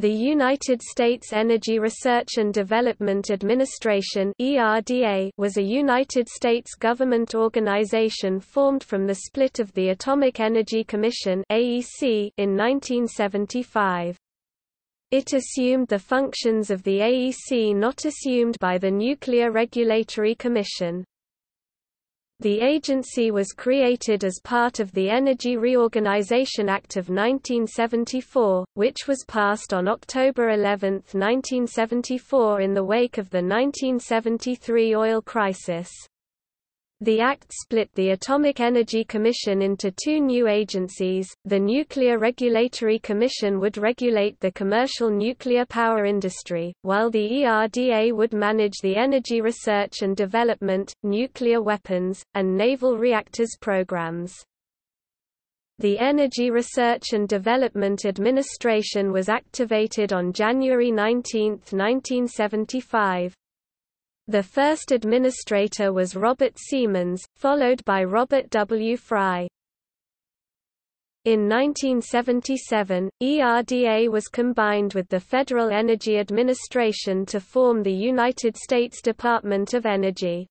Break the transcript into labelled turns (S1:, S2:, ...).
S1: The United States Energy Research and Development Administration was a United States government organization formed from the split of the Atomic Energy Commission in 1975. It assumed the functions of the AEC not assumed by the Nuclear Regulatory Commission. The agency was created as part of the Energy Reorganization Act of 1974, which was passed on October 11, 1974 in the wake of the 1973 oil crisis. The Act split the Atomic Energy Commission into two new agencies. The Nuclear Regulatory Commission would regulate the commercial nuclear power industry, while the ERDA would manage the energy research and development, nuclear weapons, and naval reactors programs. The Energy Research and Development Administration was activated on January 19, 1975. The first administrator was Robert Seamans, followed by Robert W. Fri. In 1977, ERDA was combined with the Federal Energy Administration to form the United States Department of Energy.